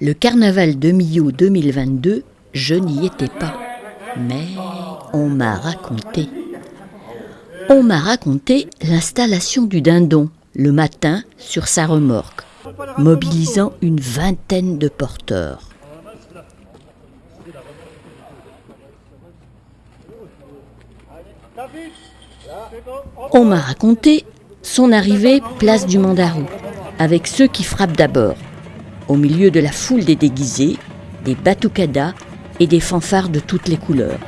Le carnaval de Millau 2022, je n'y étais pas. Mais on m'a raconté. On m'a raconté l'installation du dindon le matin sur sa remorque, mobilisant une vingtaine de porteurs. On m'a raconté son arrivée place du Mandarou, avec ceux qui frappent d'abord, au milieu de la foule des déguisés, des batucadas et des fanfares de toutes les couleurs.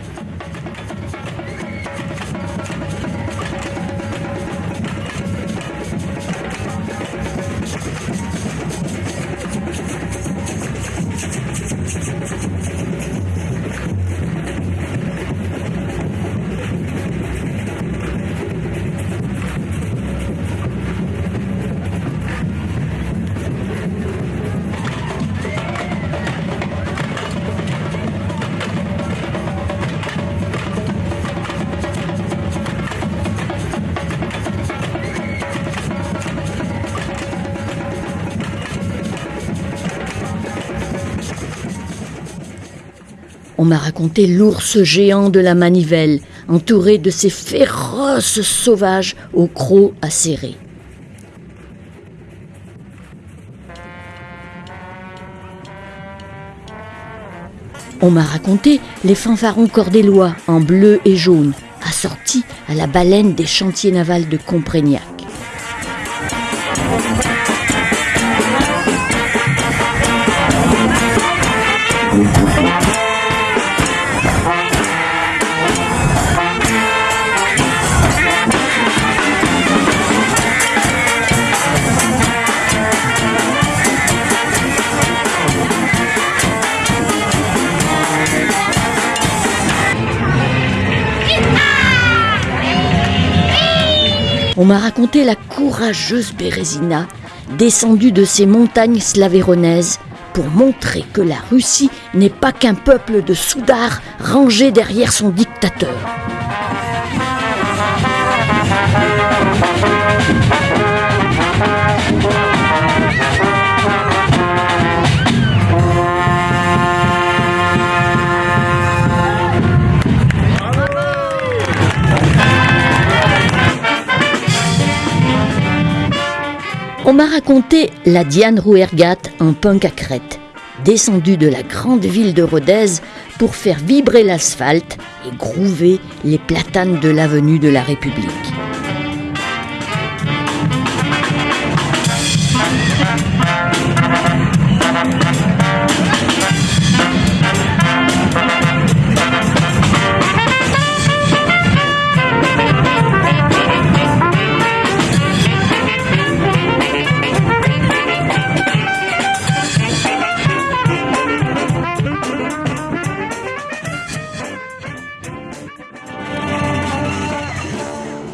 On m'a raconté l'ours géant de la manivelle, entouré de ces féroces sauvages aux crocs acérés. On m'a raconté les fanfarons cordélois en bleu et jaune, assortis à la baleine des chantiers navals de Comprégnac. On m'a raconté la courageuse Bérésina, descendue de ces montagnes slavéronaises, pour montrer que la Russie n'est pas qu'un peuple de soudards rangé derrière son dictateur. On m'a raconté la Diane Rouergat en punk à crête, descendue de la grande ville de Rodez pour faire vibrer l'asphalte et grouver les platanes de l'avenue de la République.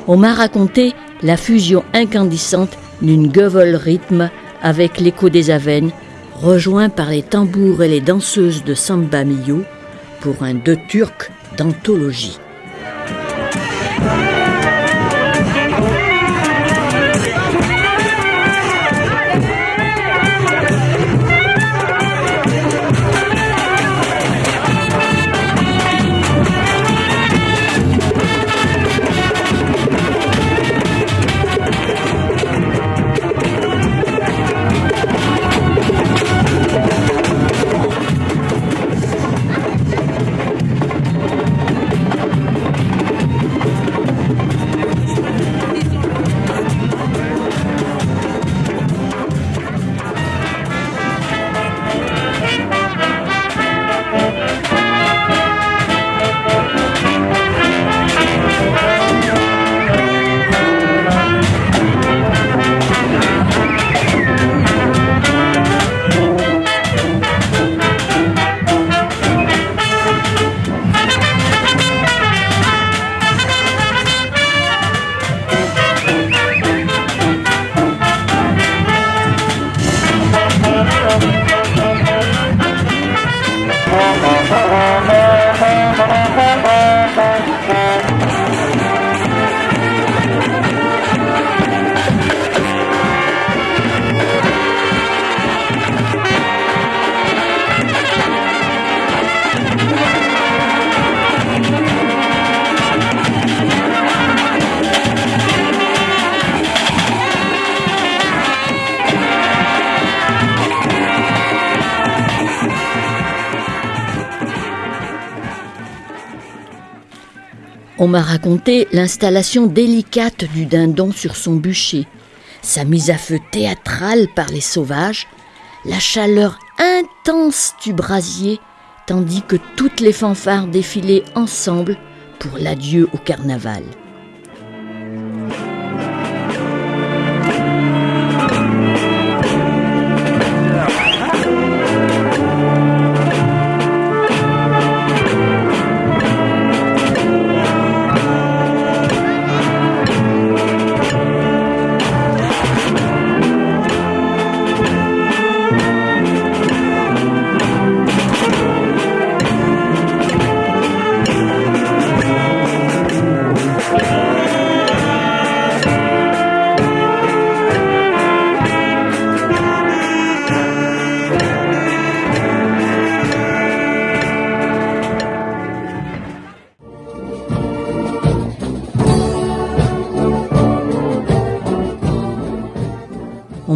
On m'a raconté la fusion incandescente d'une gueule rythme avec l'écho des Avennes, rejoint par les tambours et les danseuses de Samba Mio pour un deux turc d'anthologie. On m'a raconté l'installation délicate du dindon sur son bûcher, sa mise à feu théâtrale par les sauvages, la chaleur intense du brasier, tandis que toutes les fanfares défilaient ensemble pour l'adieu au carnaval.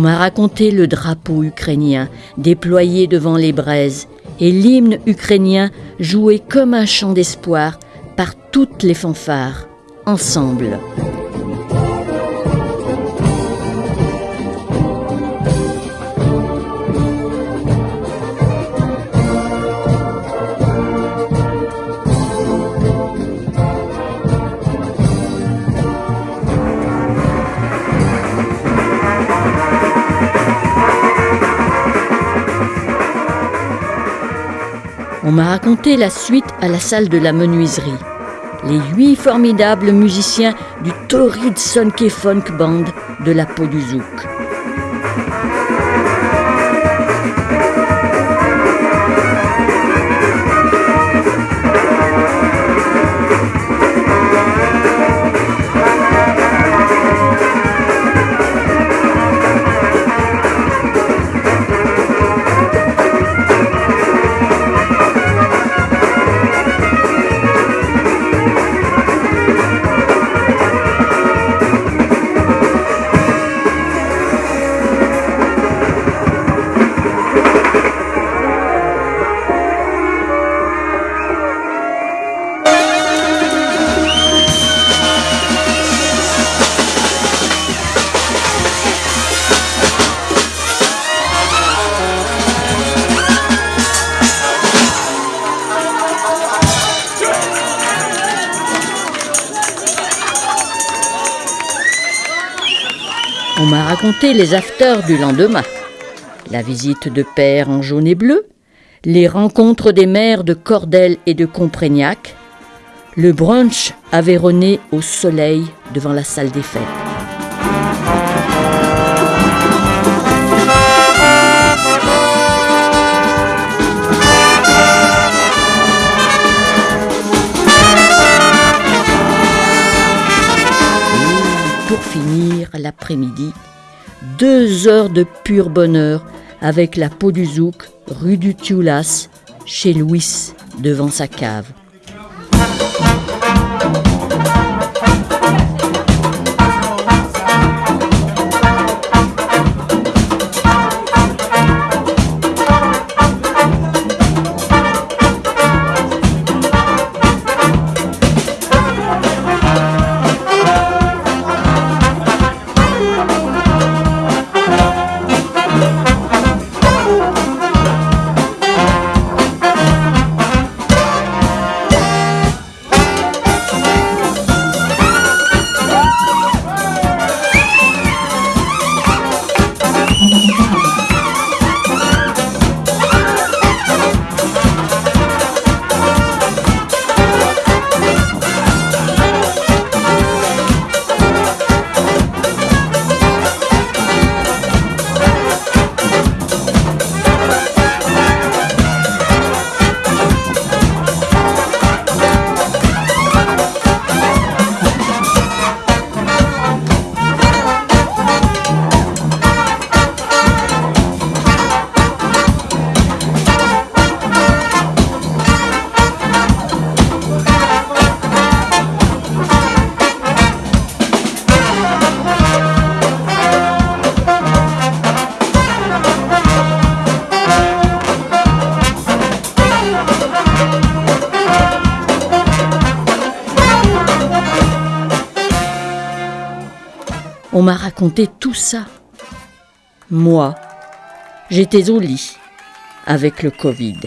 On m'a raconté le drapeau ukrainien déployé devant les braises et l'hymne ukrainien joué comme un chant d'espoir par toutes les fanfares, ensemble. On m'a raconté la suite à la salle de la menuiserie. Les huit formidables musiciens du torride Sonke Funk Band de la peau du Zouk. Raconté les afters du lendemain. La visite de père en jaune et bleu, les rencontres des mères de Cordel et de Comprégnac, le brunch avéronné au soleil devant la salle des fêtes. pour finir l'après-midi, deux heures de pur bonheur avec la peau du zouk, rue du Tioulas, chez Louis, devant sa cave. Tout ça. Moi, j'étais au lit avec le Covid.